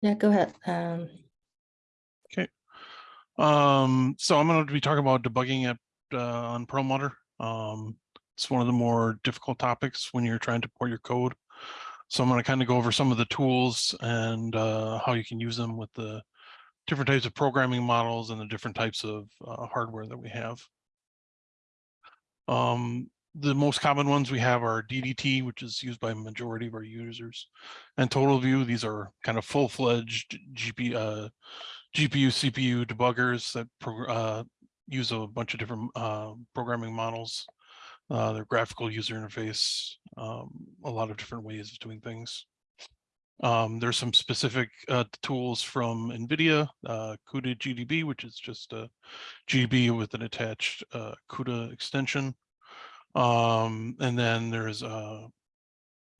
Yeah, go ahead. Um, Okay. Um, so I'm going to be talking about debugging it uh, on Perlmutter. Um, it's one of the more difficult topics when you're trying to port your code. So I'm going to kind of go over some of the tools and uh, how you can use them with the different types of programming models and the different types of uh, hardware that we have. Um, the most common ones we have are DDT, which is used by a majority of our users, and TotalView. These are kind of full-fledged GP, uh, GPU, CPU debuggers that uh, use a bunch of different uh, programming models. Uh, their graphical user interface, um, a lot of different ways of doing things. Um, there's some specific uh, tools from NVIDIA, uh, CUDA GDB, which is just a GDB with an attached CUDA extension. Um, and then there's a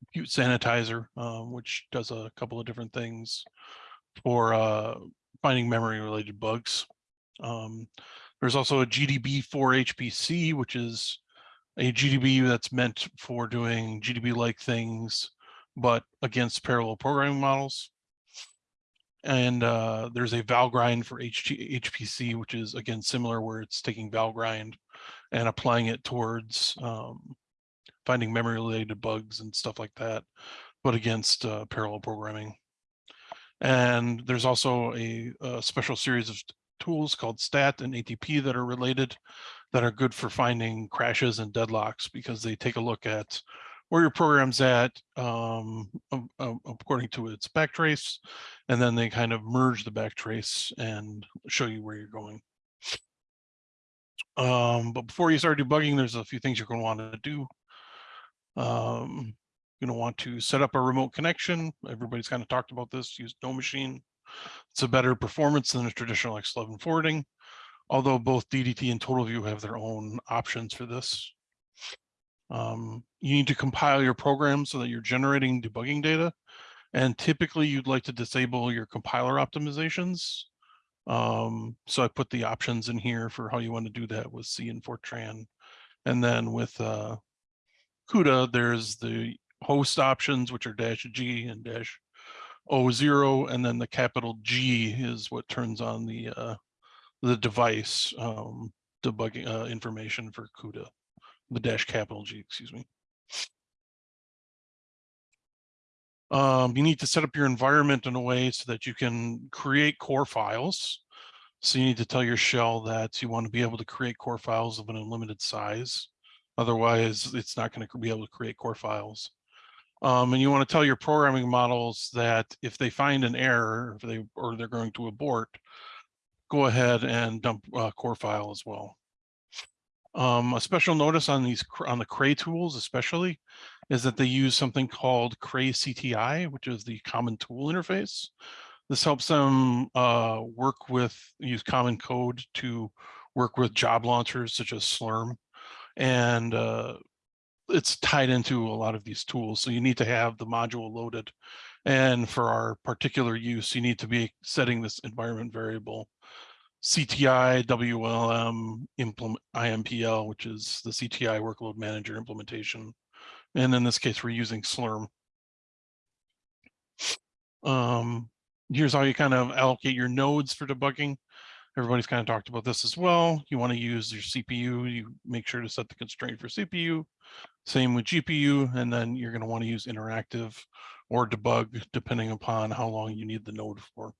Compute Sanitizer, um, which does a couple of different things for uh, finding memory related bugs. Um, there's also a GDB for HPC, which is a GDB that's meant for doing GDB-like things, but against parallel programming models. And uh, there's a Valgrind for HT HPC, which is again similar, where it's taking Valgrind and applying it towards um, finding memory related bugs and stuff like that, but against uh, parallel programming. And there's also a, a, special series of tools called STAT and ATP that are related that are good for finding crashes and deadlocks because they take a look at where your program's at um, according to its backtrace, and then they kind of merge the backtrace and show you where you're going. Um, but before you start debugging, there's a few things you're going to want to do. Um, you're going to want to set up a remote connection. Everybody's kind of talked about this, use NoMachine. It's a better performance than a traditional X11 forwarding, although both DDT and TotalView have their own options for this. Um, you need to compile your program so that you're generating debugging data. And typically you'd like to disable your compiler optimizations. Um, so I put the options in here for how you want to do that with C and Fortran. And then with uh, CUDA, there's the host options, which are dash G and dash O0, and then the capital G is what turns on the uh, the device um, debugging uh, information for CUDA the dash capital G, excuse me. Um, you need to set up your environment in a way so that you can create core files. So you need to tell your shell that you want to be able to create core files of an unlimited size. Otherwise, it's not going to be able to create core files. Um, and you want to tell your programming models that if they find an error, if they or they're going to abort, go ahead and dump a core file as well. Um, a special notice on these on the Cray tools, especially, is that they use something called Cray CTI, which is the Common Tool Interface. This helps them uh, work with use common code to work with job launchers such as Slurm, and uh, it's tied into a lot of these tools. So you need to have the module loaded, and for our particular use, you need to be setting this environment variable CTI WLM implement IMPL, which is the CTI workload manager implementation. And in this case, we're using Slurm. Um, here's how you kind of allocate your nodes for debugging. Everybody's kind of talked about this as well. You want to use your CPU. You make sure to set the constraint for CPU. Same with GPU. And then you're going to want to use interactive or debug depending upon how long you need the node for.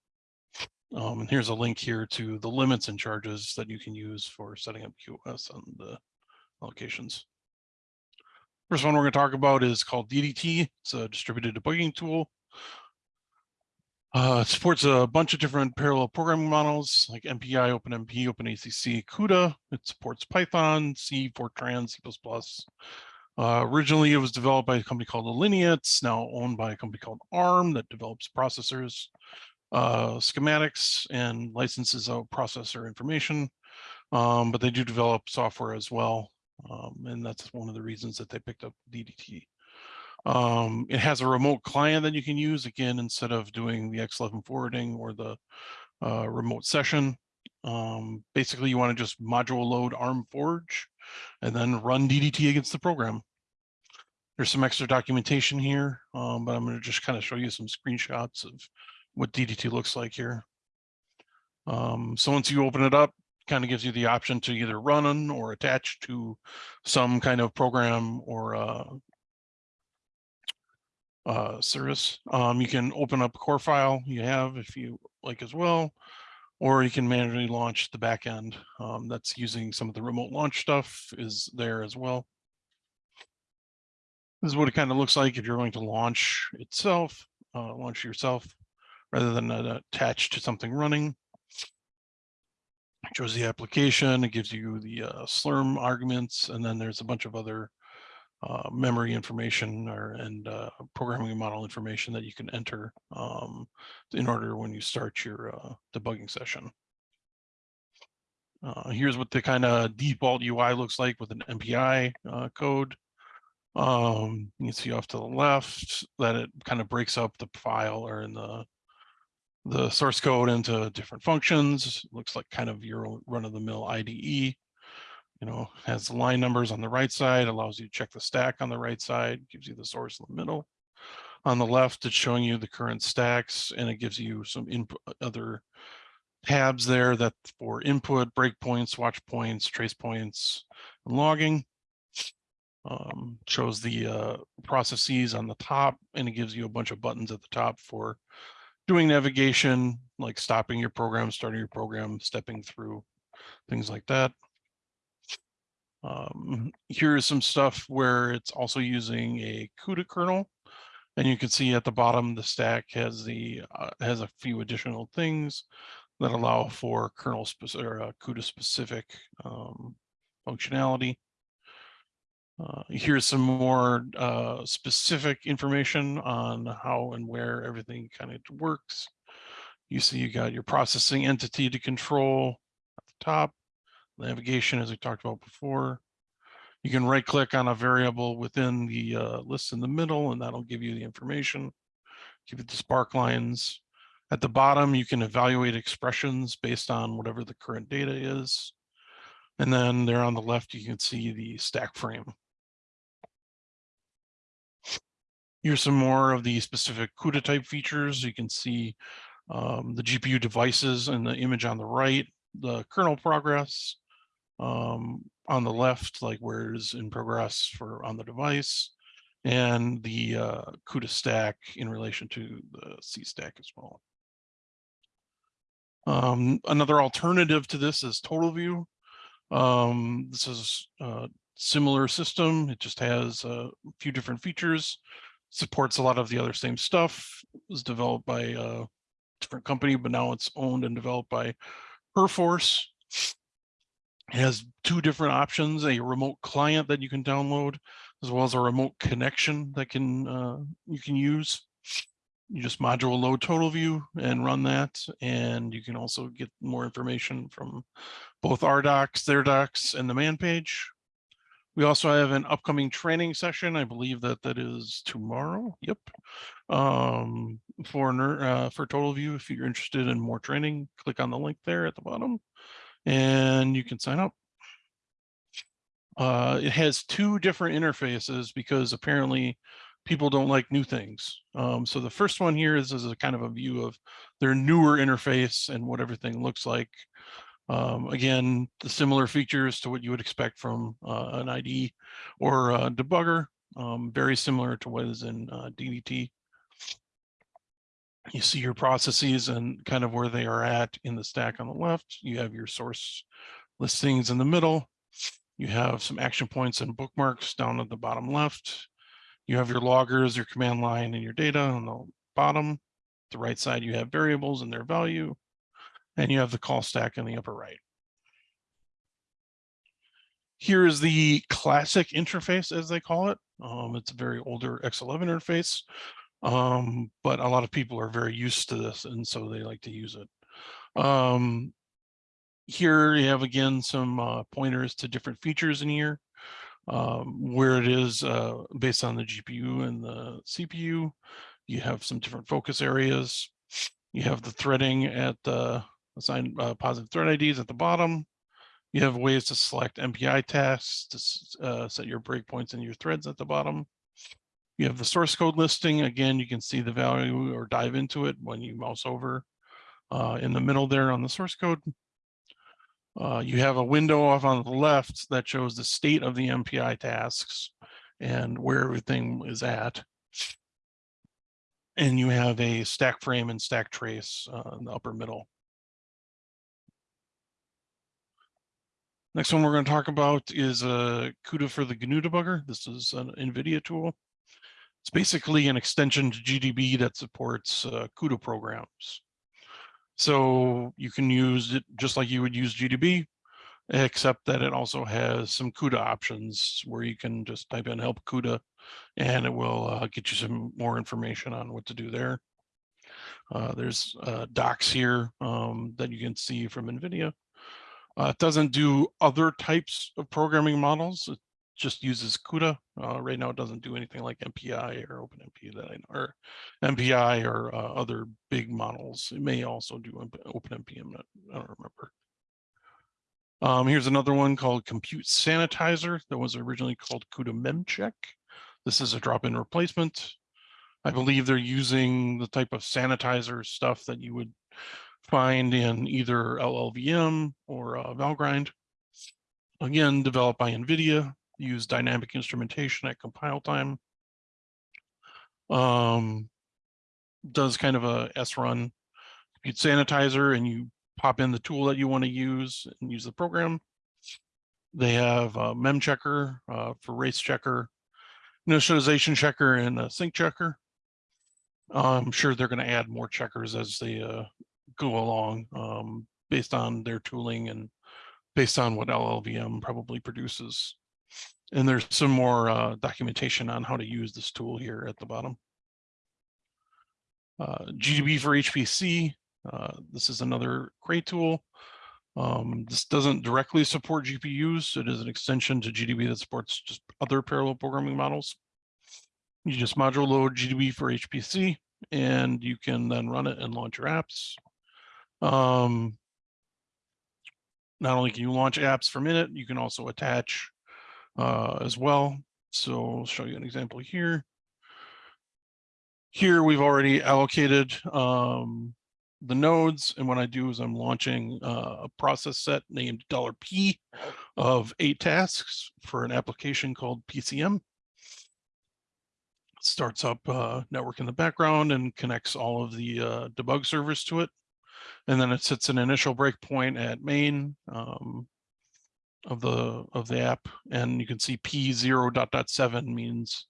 Um, and here's a link here to the limits and charges that you can use for setting up QoS on the allocations. First one we're going to talk about is called DDT. It's a distributed debugging tool. Uh, it supports a bunch of different parallel programming models like MPI, OpenMP, OpenACC, CUDA. It supports Python, C, Fortran, C++. Uh, originally, it was developed by a company called Allinea. Now owned by a company called ARM that develops processors uh, schematics and licenses out processor information, um, but they do develop software as well. Um, and that's one of the reasons that they picked up DDT. Um, it has a remote client that you can use again, instead of doing the X11 forwarding or the uh, remote session. Um, basically, you want to just module load ARM Forge and then run DDT against the program. There's some extra documentation here, um, but I'm going to just kind of show you some screenshots of what DDT looks like here. Um, so once you open it up, kind of gives you the option to either run on or attach to some kind of program or uh, uh, service. Um, you can open up a core file you have if you like as well, or you can manually launch the backend. Um, that's using some of the remote launch stuff is there as well. This is what it kind of looks like if you're going to launch itself, uh, launch yourself, rather than uh, attached to something running. It shows the application, it gives you the uh, Slurm arguments, and then there's a bunch of other uh, memory information or and uh, programming model information that you can enter um, in order when you start your uh, debugging session. Uh, here's what the kind of default UI looks like with an MPI code. Um, you can see off to the left that it kind of breaks up the file or in the the source code into different functions. Looks like kind of your run-of-the-mill IDE you know, has line numbers on the right side, allows you to check the stack on the right side, gives you the source in the middle. On the left, it's showing you the current stacks and it gives you some input other tabs there that for input, breakpoints, watch points, trace points, and logging. Um, shows the uh, processes on the top and it gives you a bunch of buttons at the top for doing navigation, like stopping your program, starting your program, stepping through, things like that. Um, here's some stuff where it's also using a CUDA kernel. And you can see at the bottom, the stack has the uh, has a few additional things that allow for kernel specific or uh, CUDA specific um, functionality. Uh, here's some more uh, specific information on how and where everything kind of works. You see you got your processing entity to control at the top navigation, as we talked about before. You can right click on a variable within the uh, list in the middle, and that'll give you the information. Give it the spark lines. At the bottom, you can evaluate expressions based on whatever the current data is. And then there on the left, you can see the stack frame. Here's some more of the specific CUDA type features. You can see um, the GPU devices and the image on the right, the kernel progress, um, on the left, like where is in progress for on the device, and the uh, CUDA stack in relation to the C stack as well. Um, another alternative to this is TotalView. Um, this is a similar system. It just has a few different features, supports a lot of the other same stuff. It was developed by a different company, but now it's owned and developed by Perforce. It has two different options, a remote client that you can download, as well as a remote connection that can uh, you can use. You just module load TotalView and run that. And you can also get more information from both our docs, their docs, and the man page. We also have an upcoming training session. I believe that that is tomorrow. Yep. Um, for uh, for TotalView, if you're interested in more training, click on the link there at the bottom and you can sign up. Uh, it has two different interfaces because apparently people don't like new things. Um, so the first one here is, is a kind of a view of their newer interface and what everything looks like. Um, again, the similar features to what you would expect from uh, an IDE or a debugger, um, very similar to what is in uh, DDT you see your processes and kind of where they are at in the stack on the left. You have your source listings in the middle. You have some action points and bookmarks down at the bottom left. You have your loggers, your command line, and your data on the bottom. The right side, you have variables and their value. And you have the call stack in the upper right. Here is the classic interface, as they call it. Um, it's a very older X11 interface um, but a lot of people are very used to this and so they like to use it. Um, here you have again some uh, pointers to different features in here um, where it is uh, based on the GPU and the CPU. You have some different focus areas. You have the threading at the assign uh, positive thread IDs at the bottom. You have ways to select MPI tasks to uh, set your breakpoints and your threads at the bottom. You have the source code listing. Again, you can see the value or dive into it when you mouse over uh, in the middle there on the source code. Uh, you have a window off on the left that shows the state of the MPI tasks and where everything is at. And you have a stack frame and stack trace uh, in the upper middle. Next one we're going to talk about is uh, CUDA for the GNU debugger. This is an NVIDIA tool. It's basically an extension to GDB that supports uh, CUDA programs. So you can use it just like you would use GDB, except that it also has some CUDA options where you can just type in help CUDA and it will uh, get you some more information on what to do there. Uh, there's uh, docs here um, that you can see from NVIDIA. Uh, it doesn't do other types of programming models. It just uses CUDA. Uh, right now, it doesn't do anything like MPI or OpenMP that I know, or MPI or uh, other big models. It may also do OpenMP. I'm not, I don't remember. Um, here's another one called Compute Sanitizer that was originally called CUDA MemCheck. This is a drop-in replacement. I believe they're using the type of sanitizer stuff that you would find in either LLVM or uh, Valgrind. Again, developed by NVIDIA, use dynamic instrumentation at compile time. Um, does kind of a S-run compute sanitizer and you pop in the tool that you want to use and use the program. They have a mem checker uh, for race checker, initialization checker, and a sync checker. I'm sure they're going to add more checkers as they uh, go along um, based on their tooling and based on what LLVM probably produces. And there's some more uh, documentation on how to use this tool here at the bottom. Uh, GDB for HPC, uh, this is another great tool. Um, this doesn't directly support GPUs. It is an extension to GDB that supports just other parallel programming models. You just module load GDB for HPC, and you can then run it and launch your apps. Um, not only can you launch apps from it, you can also attach uh, as well. So I'll show you an example here. Here we've already allocated um, the nodes. And what I do is I'm launching uh, a process set named $P of eight tasks for an application called PCM. starts up uh, network in the background and connects all of the uh, debug servers to it. And then it sets an initial breakpoint at main um, of the of the app. And you can see P0 dot dot seven means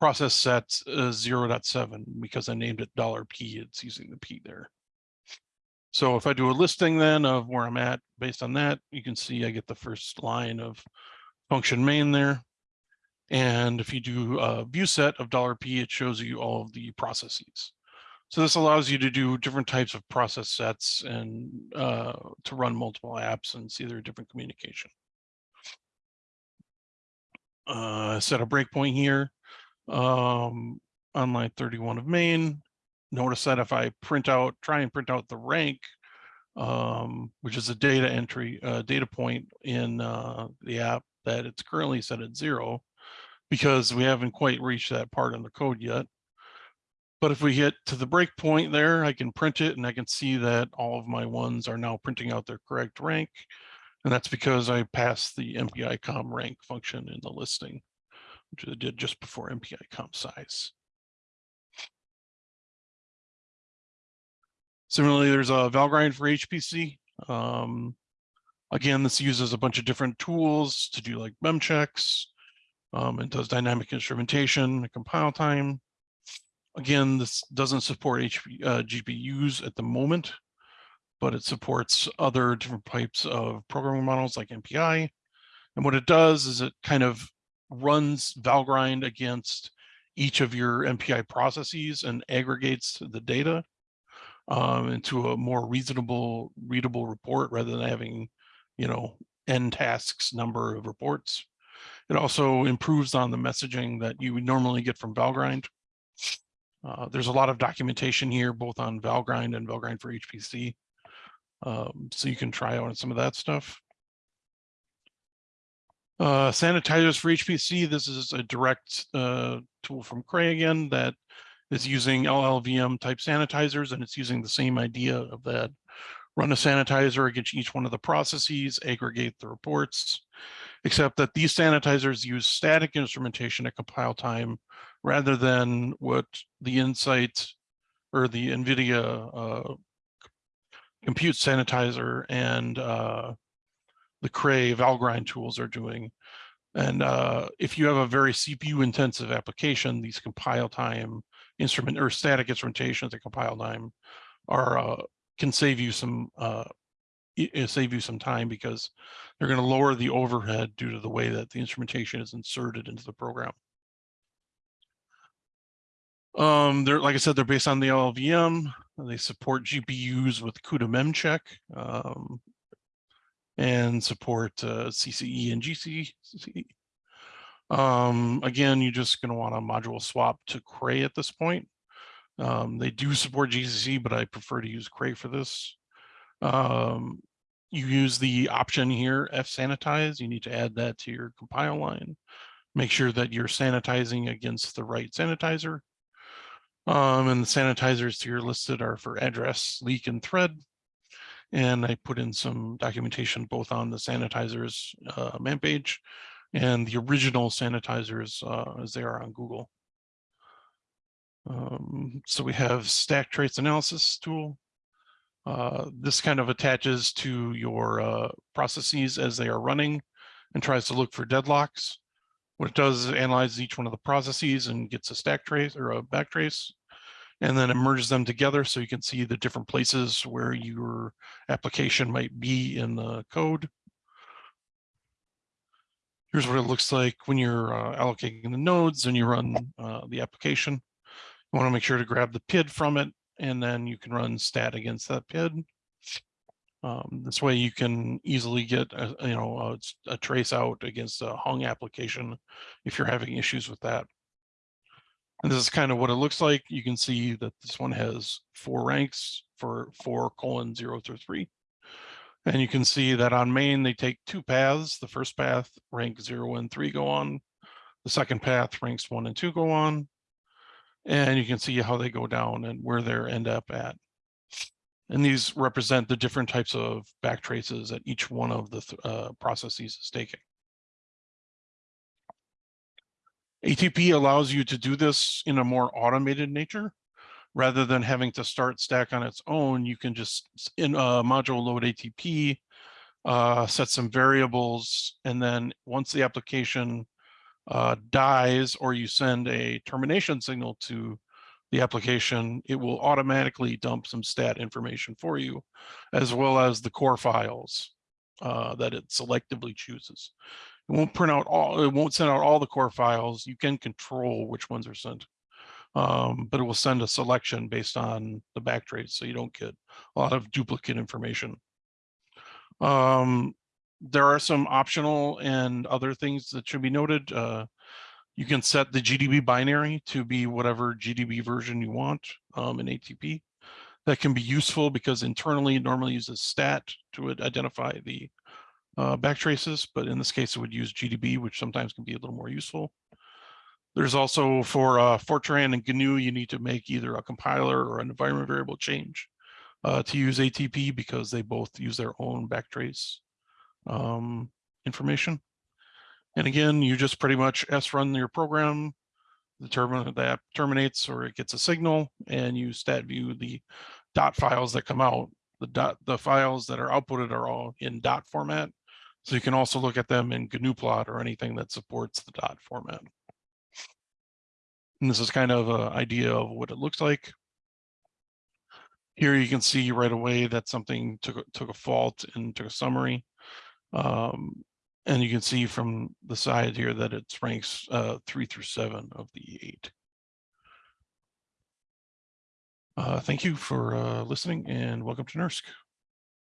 process set uh, 0.7 because I named it dollar $P, it's using the P there. So if I do a listing then of where I'm at based on that, you can see I get the first line of function main there. And if you do a view set of dollar $P, it shows you all of the processes. So this allows you to do different types of process sets and uh, to run multiple apps and see their different communication. Uh, set a breakpoint here um, on line 31 of main. Notice that if I print out, try and print out the rank, um, which is a data entry, uh, data point in uh, the app that it's currently set at zero because we haven't quite reached that part in the code yet. But if we get to the breakpoint there, I can print it and I can see that all of my ones are now printing out their correct rank. And that's because I passed the MPI com rank function in the listing, which I did just before MPI com size. Similarly, there's a Valgrind for HPC. Um, again, this uses a bunch of different tools to do like mem checks. Um, it does dynamic instrumentation, compile time, Again, this doesn't support HP, uh, GPUs at the moment, but it supports other different types of programming models like MPI. And what it does is it kind of runs Valgrind against each of your MPI processes and aggregates the data um, into a more reasonable, readable report rather than having, you know, n tasks number of reports. It also improves on the messaging that you would normally get from Valgrind. Uh, there's a lot of documentation here, both on Valgrind and Valgrind for HPC. Um, so you can try out some of that stuff. Uh, sanitizers for HPC, this is a direct uh, tool from Cray again that is using LLVM type sanitizers and it's using the same idea of that. Run a sanitizer against each one of the processes, aggregate the reports, except that these sanitizers use static instrumentation at compile time rather than what the Insight or the NVIDIA uh, compute sanitizer and uh, the Cray Valgrind tools are doing. And uh, if you have a very CPU intensive application, these compile time instrument or static instrumentation at the compile time are uh, can save you some uh, save you some time because they're going to lower the overhead due to the way that the instrumentation is inserted into the program. Um, they're like I said, they're based on the LLVM. They support GPUs with CUDA memcheck um, and support uh, CCE and GCE. Um, again, you're just going to want a module swap to Cray at this point. Um, they do support GCC, but I prefer to use Cray for this. Um, you use the option here, F sanitize. You need to add that to your compile line. Make sure that you're sanitizing against the right sanitizer. Um, and the sanitizers here listed are for address, leak, and thread. And I put in some documentation both on the sanitizers uh, man page and the original sanitizers uh, as they are on Google. Um, so we have stack trace analysis tool. Uh, this kind of attaches to your uh, processes as they are running and tries to look for deadlocks. What it does is it analyzes each one of the processes and gets a stack trace or a back trace and then it merges them together so you can see the different places where your application might be in the code. Here's what it looks like when you're uh, allocating the nodes and you run uh, the application. You want to make sure to grab the PID from it, and then you can run stat against that PID. Um, this way you can easily get a, you know a, a, trace out against a hung application if you're having issues with that. And this is kind of what it looks like. You can see that this one has four ranks for four colon zero through three. And you can see that on main, they take two paths. The first path, rank zero and three go on. The second path, ranks one and two go on. And you can see how they go down and where they end up at. And these represent the different types of back traces that each one of the uh, processes is taking. ATP allows you to do this in a more automated nature rather than having to start stack on its own, you can just in a module load ATP, uh, set some variables, and then once the application uh, dies or you send a termination signal to the application, it will automatically dump some stat information for you, as well as the core files uh, that it selectively chooses. It won't print out all, it won't send out all the core files. You can control which ones are sent um, but it will send a selection based on the backtrace, so you don't get a lot of duplicate information. Um, there are some optional and other things that should be noted. Uh, you can set the GDB binary to be whatever GDB version you want um, in ATP. That can be useful because internally it normally uses stat to identify the uh, backtraces, but in this case it would use GDB, which sometimes can be a little more useful. There's also for uh, Fortran and GNU, you need to make either a compiler or an environment variable change uh, to use ATP because they both use their own backtrace um, information. And again, you just pretty much S run your program, the terminal that terminates or it gets a signal, and you stat view the dot files that come out. The dot the files that are outputted are all in dot format. So you can also look at them in GNU plot or anything that supports the dot format. And this is kind of an idea of what it looks like. Here you can see right away that something took, took a fault and took a summary. Um, and you can see from the side here that it's ranks uh, three through seven of the eight. Uh, thank you for uh, listening and welcome to NERSC.